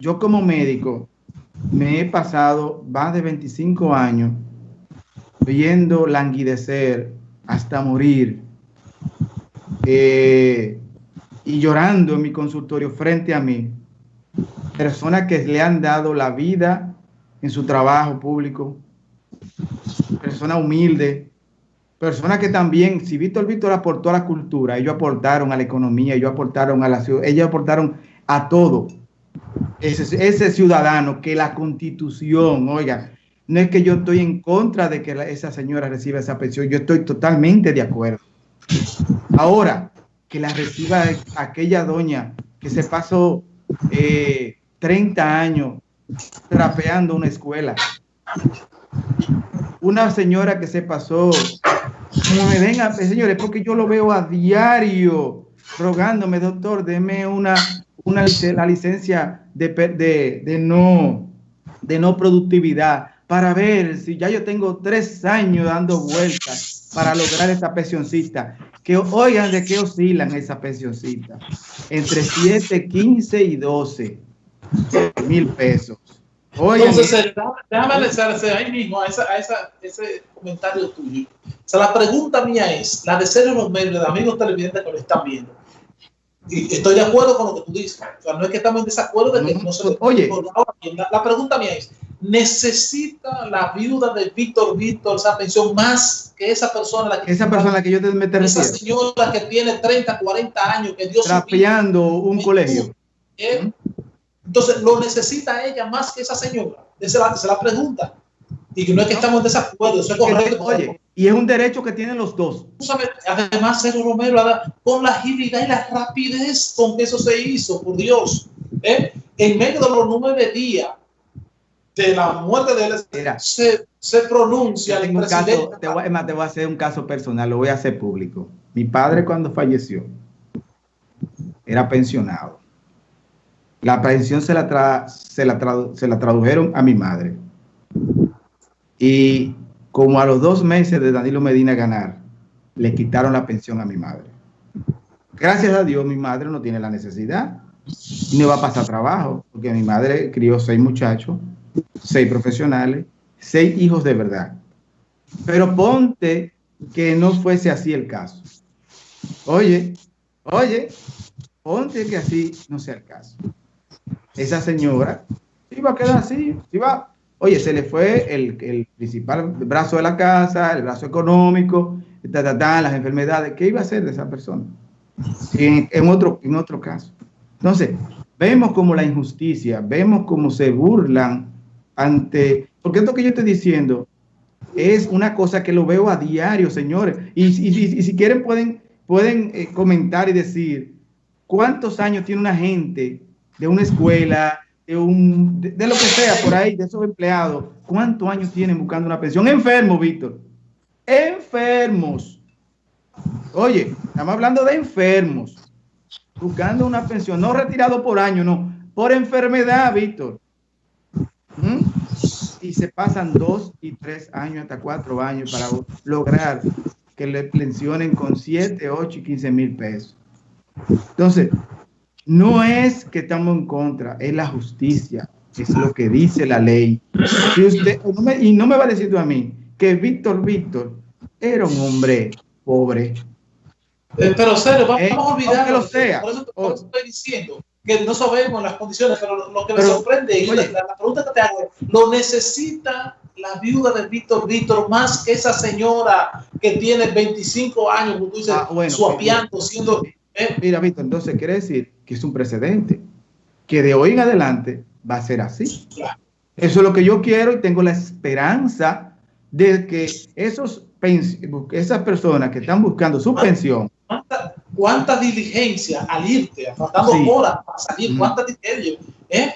yo como médico me he pasado más de 25 años viendo languidecer hasta morir eh, y llorando en mi consultorio frente a mí, personas que le han dado la vida en su trabajo público, personas humildes, personas que también, si Víctor Víctor aportó a la cultura, ellos aportaron a la economía, ellos aportaron a la ciudad, ellos aportaron a todo. Ese, ese ciudadano que la constitución, oiga, no es que yo estoy en contra de que esa señora reciba esa pensión, yo estoy totalmente de acuerdo. Ahora, que la reciba aquella doña que se pasó 30 eh, años trapeando una escuela. Una señora que se pasó, como me venga, señores, porque yo lo veo a diario rogándome, doctor, deme una, una la licencia de, de, de, no, de no productividad para ver si ya yo tengo tres años dando vueltas para lograr esa pensioncita. Que oigan de qué oscilan esa pensioncita. Entre 7, 15 y 12 mil pesos. Oigan, Entonces, déjame analizarse ahí mismo a, esa, a esa, ese comentario tuyo. O sea, la pregunta mía es, la de Sergio Romero, de amigos televidentes que lo están viendo. Y estoy de acuerdo con lo que tú dices. O sea, no es que estamos en desacuerdo de que no, se Oye, la, la pregunta mía es, necesita la viuda de Víctor Víctor esa pensión más que esa persona la que esa persona que yo te meto esa señora que tiene 30 40 años que Dios trapeando un colegio. ¿eh? entonces lo necesita ella más que esa señora esa es la, pregunta y no es que estamos en desacuerdo eso es correcto oye y es un derecho que tienen los dos además Sergio Romero con la agilidad y la rapidez con que eso se hizo por Dios ¿eh? en medio de los nueve días de la muerte de él se, se, pronuncia el presidente. te, voy, te voy a hacer un caso personal, lo voy a hacer público. Mi padre cuando falleció era pensionado. La pensión se la, se la, se la tradujeron a mi madre. Y como a los dos meses de Danilo Medina ganar, le quitaron la pensión a mi madre. Gracias a Dios, mi madre no tiene la necesidad. No va a pasar trabajo, porque mi madre crió seis muchachos seis profesionales, seis hijos de verdad. Pero ponte que no fuese así el caso. Oye, oye, ponte que así no sea el caso. Esa señora iba a quedar así, iba, oye, se le fue el, principal brazo de la casa, el brazo económico, las enfermedades, ¿qué iba a hacer de esa persona? En, en, otro, en otro caso. Entonces, vemos como la injusticia, vemos cómo se burlan ante, porque esto que yo estoy diciendo es una cosa que lo veo a diario, señores. Y, si quieren pueden, pueden eh, comentar y decir cuántos años tiene una gente de una escuela, un, de, lo que sea por ahí, de esos empleados, cuántos años tienen buscando una pensión. Enfermos, Víctor. Enfermos. Oye, estamos hablando de enfermos. Buscando una pensión, no retirado por año, no, por enfermedad, Víctor y se pasan dos y tres años hasta cuatro años para lograr que le pensionen con siete, ocho y quince mil pesos. Entonces, no es que estamos en contra, es la justicia, es lo que dice la ley. usted, y no me va a decir tú a mí que Víctor Víctor era un hombre pobre. Eh, pero, Cero, vamos eh, a olvidar. Que lo sea. Por eso, por eso estoy diciendo que no sabemos las condiciones, pero lo que me sorprende y la, pregunta que te hago es, ¿lo necesita la viuda de Víctor Víctor más que esa señora que tiene 25 años, como tú dices, ah, suapiando, siendo... ¿eh? Mira, Víctor, entonces quiere decir que es un precedente, que de hoy en adelante va a ser así. Eso es lo que yo quiero y tengo la esperanza de que esos esas personas que están buscando su pensión cuánta diligencia al irte, faltando horas para salir, mm. cuánta diligencia, ¿eh?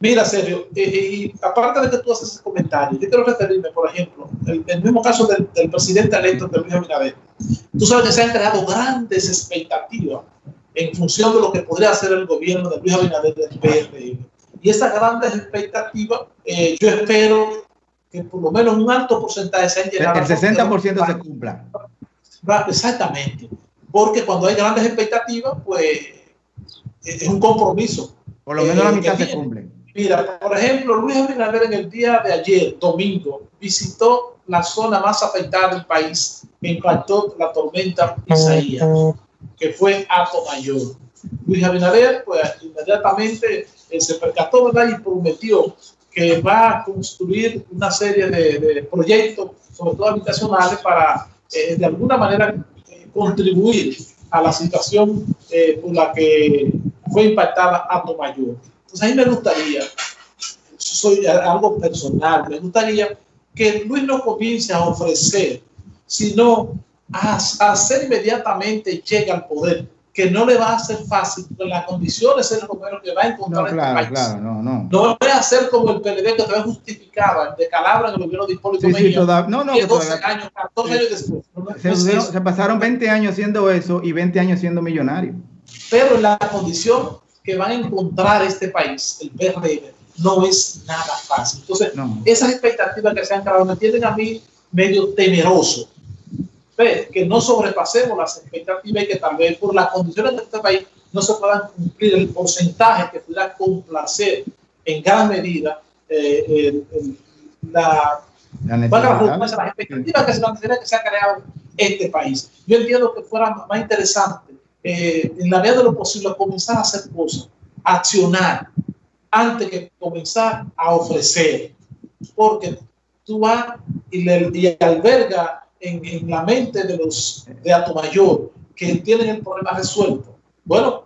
Mira, Sergio, eh, eh, y aparte de que tú haces ese comentario, yo quiero referirme, por ejemplo, el, el mismo caso del, presidente electo de Luis Abinader. Tú sabes que se han creado grandes expectativas en función de lo que podría hacer el gobierno de Luis Abinader del PRM. Y esas grandes expectativas, yo espero que por lo menos un alto porcentaje se han llegado. El 60% se cumpla. Exactamente porque cuando hay grandes expectativas, pues es un compromiso. Por lo menos la mitad se cumplen. Mira, por ejemplo, Luis Abinader en el día de ayer, domingo, visitó la zona más afectada del país en cuanto la tormenta Isaías, que fue Ato Mayor. Luis Abinader, pues inmediatamente eh, se percató ¿verdad? y prometió que va a construir una serie de, proyectos, sobre todo habitacionales, para eh, de alguna manera eh, contribuir a la situación por la que fue impactada Ato Mayor. Entonces, a mí me gustaría, soy algo personal, me gustaría que Luis no comience a ofrecer, sino a, hacer inmediatamente llegue al poder, que no le va a ser fácil, porque las condiciones es lo primero que va a encontrar no, este claro, país. Claro, no, no. No va a ser como el PLD que todavía justificaba de Calabra en el gobierno de Hipólito Sí, sí, toda- no, no, que que 12 todavía- años, 14 años después. No, Se, se- se pasaron 20 años haciendo eso y 20 años siendo millonarios. pero la condición que van a encontrar este país, el PRM, no es nada fácil. Entonces, No. esas expectativas que se han creado me tienen a mí medio temeroso. Ve, Que no sobrepasemos las expectativas y que tal vez por las condiciones de este país no se puedan cumplir el porcentaje que pudiera complacer en gran medida eh, el- la, La redundancia, las expectativas que se, que se ha creado este país. Yo entiendo que fuera más interesante, eh, en la medida de lo posible, comenzar a hacer cosas, accionar, antes que comenzar a ofrecer. Porque tú vas y, le, y alberga en, en la mente de los de Atomayor que tienen el problema resuelto. Bueno,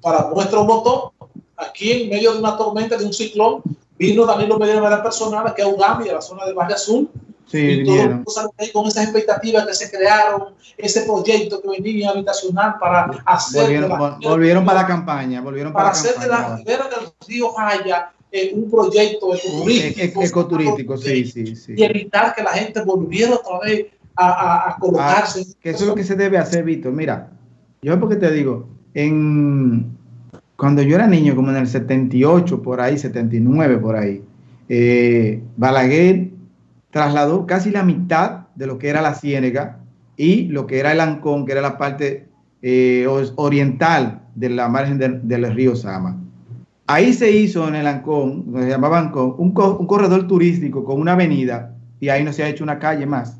para nuestro voto, aquí en medio de una tormenta, de un ciclón, vino Danilo Medina de manera personal, que es Ugami, de la zona del Valle Azul, Sí, y vinieron. ahí con esas expectativas que se crearon, ese proyecto que venía habitacional para hacer Volvieron, la- volvieron para la campaña, volvieron para, para hacer de la ribera del río Jaya eh, un proyecto ecoturístico, e- ecoturístico, sí, sí, sí. y evitar que la gente volviera otra vez a, a- a colocarse. Ah, que eso es lo que se debe hacer, Víctor. Mira, yo porque te digo, en cuando yo era niño, como en el 78, por ahí, 79, por ahí, eh, Balaguer trasladó casi la mitad de lo que era la Ciénega y lo que era el Ancón, que era la parte eh, oriental de la margen del- del río Sama. Ahí se hizo en el Ancón, se llamaba Ancón, un corredor turístico con una avenida y ahí no se ha hecho una calle más,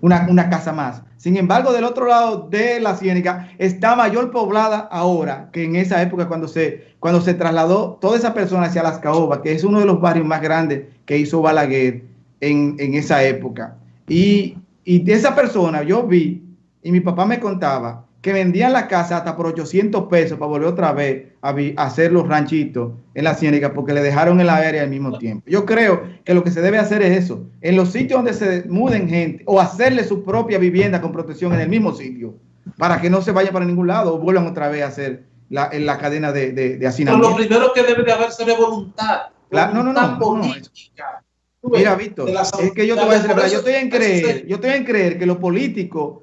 una, una casa más. Sin embargo, del otro lado de la Ciénega está mayor poblada ahora que en esa época cuando se, cuando se trasladó toda esa persona hacia Las Caobas, que es uno de los barrios más grandes que hizo Balaguer en, en esa época. Y, y de esa persona yo vi, y mi papá me contaba, que vendían la casa hasta por 800 pesos para volver otra vez a, vi- a hacer los ranchitos en la ciénaga porque le dejaron el aire al mismo tiempo. Yo creo que lo que se debe hacer es eso, en los sitios donde se muden gente o hacerle su propia vivienda con protección en el mismo sitio para que no se vaya para ningún lado o vuelvan otra vez a hacer la, en la cadena de, de, de Pero lo hacinamiento. primero que debe de haber sería voluntad. Claro, no, no, no, no, política. Mira, Víctor, es que yo te voy a decir, yo estoy en creer, yo estoy en creer que los políticos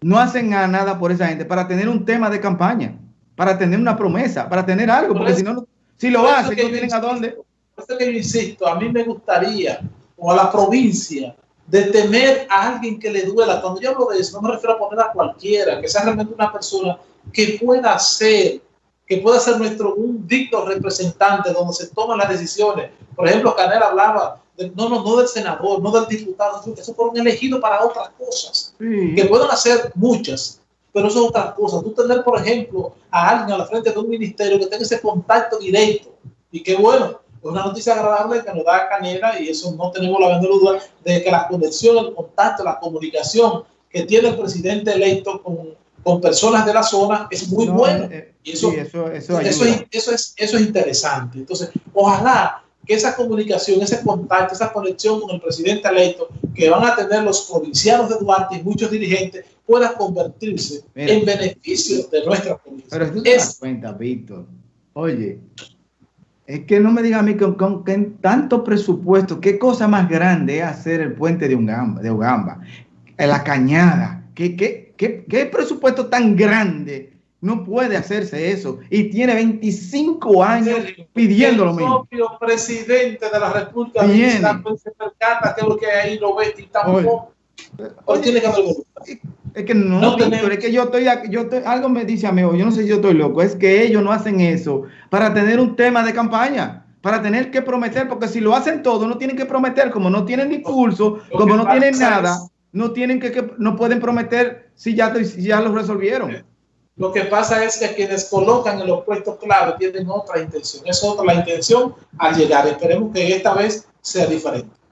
no hacen a nada por esa gente para tener un tema de campaña, para tener una promesa, para tener algo, Por porque eso- si no, si lo hacen, no tienen a dónde. Por eso que yo insisto, a mí me gustaría, o a la provincia, de tener a alguien que le duela. Cuando yo hablo de eso, no me refiero a poner a cualquiera, que sea realmente una persona que pueda ser, que pueda ser nuestro un digno representante donde se toman las decisiones. Por ejemplo, Canel hablaba, no, no, no del senador, no del diputado, eso fueron elegidos para otras cosas Sí. que pueden hacer muchas, pero eso es otra cosa. Tú tener, por ejemplo, a alguien a la frente de un ministerio que tenga ese contacto directo y que bueno, es una noticia agradable que nos da Canela y eso no tenemos la menor duda de que la conexión, el contacto, la comunicación que tiene el presidente electo con, con personas de la zona es muy No, buena. eh, Y eso, sí, eso, eso eso, es, eso, es, eso es interesante. Entonces, ojalá que esa comunicación, ese contacto, esa conexión con el presidente electo que van a tener los provincianos de Duarte y muchos dirigentes pueda convertirse Mira. en beneficio de nuestra provincia. Pero tú te Es- das cuenta, Víctor. Oye, es que no me digas a mí con, con, con tanto presupuesto, qué cosa más grande es hacer el puente de Ugamba, de Ugamba la cañada. ¿Qué, qué, qué, qué presupuesto tan grande? No puede hacerse eso. Y tiene 25 años pidiendo lo el mismo. propio presidente de la República. Dominicana, se percata que lo que ahí lo ve y tampoco. Pero tiene que haber. Es que no, no es que yo estoy, yo estoy, algo me dice a mí, yo no sé si yo estoy loco, es que ellos no hacen eso para tener un tema de campaña, para tener que prometer, porque si lo hacen todo, no tienen que prometer, como no tienen discurso, como no tienen nada, no tienen que, no pueden prometer si ya, si ya lo resolvieron. Lo que pasa es que quienes colocan en los puestos clave tienen otra intención. Es otra la intención al llegar. Esperemos que esta vez sea diferente.